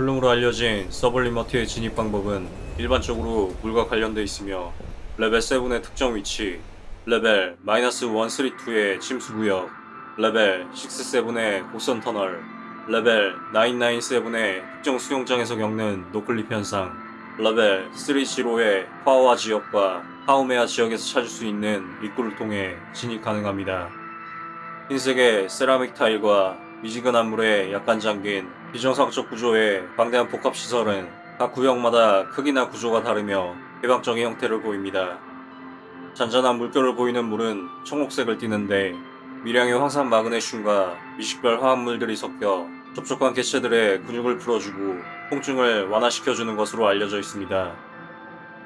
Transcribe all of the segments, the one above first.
poolroom으로 알려진 Sublimity의 진입 방법은 일반적으로 물과 관련돼 있으며 레벨 7의 특정 위치, 레벨 마이너스 132의 침수구역, 레벨 67의 곡선 터널, 레벨 997의 특정 수영장에서 겪는 noclip 현상, 레벨 305의 파워와 지역과 하우메아 지역에서 찾을 수 있는 입구를 통해 진입 가능합니다. 흰색의 세라믹 타일과 미지근한 물에 약간 잠긴 비정상적 구조의 방대한 복합시설은 각 구역마다 크기나 구조가 다르며 개방적인 형태를 보입니다. 잔잔한 물결을 보이는 물은 청록색을 띠는데 미량의 황산 마그네슘과 미식별 화합물들이 섞여 촉촉한 개체들의 근육을 풀어주고 통증을 완화시켜주는 것으로 알려져 있습니다.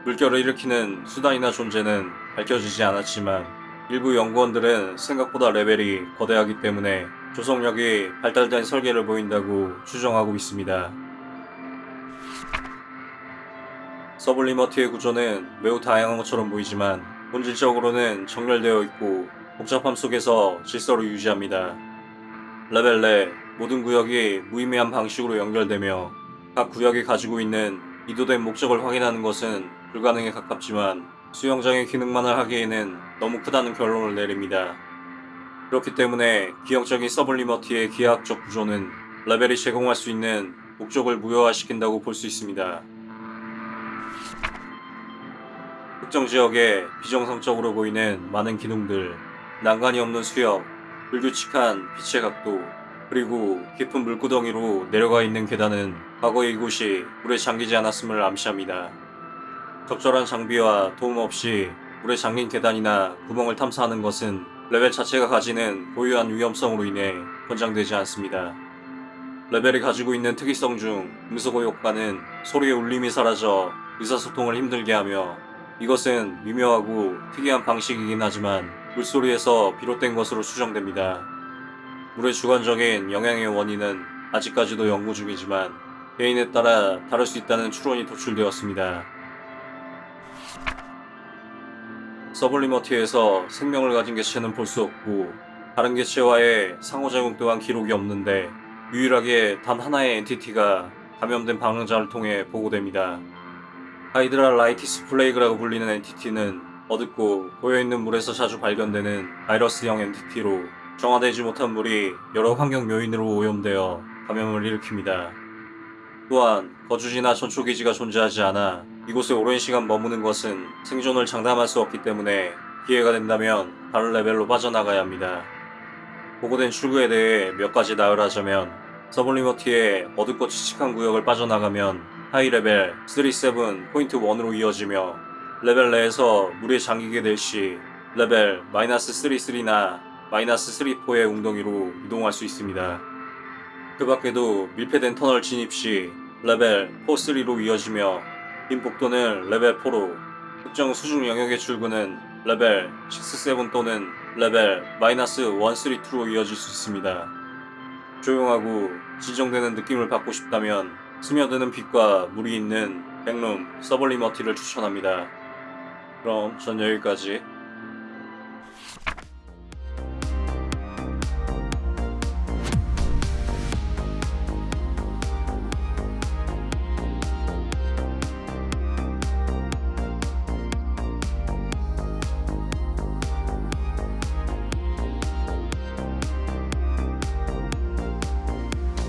물결을 일으키는 수단이나 존재는 밝혀지지 않았지만 일부 연구원들은 생각보다 레벨이 거대하기 때문에 조성력이 발달된 설계를 보인다고 추정하고 있습니다. Sublimity의 구조는 매우 다양한 것처럼 보이지만 본질적으로는 정렬되어 있고 복잡함 속에서 질서를 유지합니다. 레벨 내 모든 구역이 무의미한 방식으로 연결되며 각 구역이 가지고 있는 의도된 목적을 확인하는 것은 불가능에 가깝지만 수영장의 기능만을 하기에는 너무 크다는 결론을 내립니다. 그렇기 때문에 기형적인 서블리머티의 기하학적 구조는 레벨이 제공할 수 있는 목적을 무효화시킨다고 볼 수 있습니다. 특정 지역에 비정상적으로 보이는 많은 기둥들, 난간이 없는 수역, 불규칙한 빛의 각도, 그리고 깊은 물구덩이로 내려가 있는 계단은 과거에 이곳이 물에 잠기지 않았음을 암시합니다. 적절한 장비와 도움 없이 물에 잠긴 계단이나 구멍을 탐사하는 것은 레벨 자체가 가지는 고유한 위험성으로 인해 권장되지 않습니다. 레벨이 가지고 있는 특이성 중 음소거 효과는 소리의 울림이 사라져 의사소통을 힘들게 하며 이것은 미묘하고 특이한 방식이긴 하지만 물소리에서 비롯된 것으로 추정됩니다. 물의 주관적인 영향의 원인은 아직까지도 연구 중이지만 개인에 따라 다를 수 있다는 추론이 도출되었습니다. Sublimity에서 생명을 가진 개체는 볼 수 없고 다른 개체와의 상호작용 또한 기록이 없는데 유일하게 단 하나의 entity가 감염된 방랑자를 통해 보고됩니다. Hydrolitis Plague라고 불리는 entity는 어둡고 고여있는 물에서 자주 발견되는 바이러스형 entity로 정화되지 못한 물이 여러 환경 요인으로 오염되어 감염을 일으킵니다. 또한 거주지나 전초기지가 존재하지 않아 이곳에 오랜 시간 머무는 것은 생존을 장담할 수 없기 때문에 기회가 된다면 다른 레벨로 빠져나가야 합니다. 보고된 출구에 대해 몇 가지 나열하자면 Sublimity의 어둡고 칙칙한 구역을 빠져나가면 하위 레벨 37 포인트 1으로 이어지며 레벨 내에서 물에 잠기게 될 시 레벨 마이너스 33나 마이너스 34의 웅덩이로 이동할 수 있습니다. 그 밖에도 밀폐된 터널 진입 시 레벨 4-3로 이어지며 빈 복도는 레벨 4로 특정 수중 영역의 출구는 레벨 6-7 또는 레벨 마이너스 1-3-2로 이어질 수 있습니다. 조용하고 진정되는 느낌을 받고 싶다면 스며드는 빛과 물이 있는 Backroom Sublimity를 추천합니다. 그럼 전 여기까지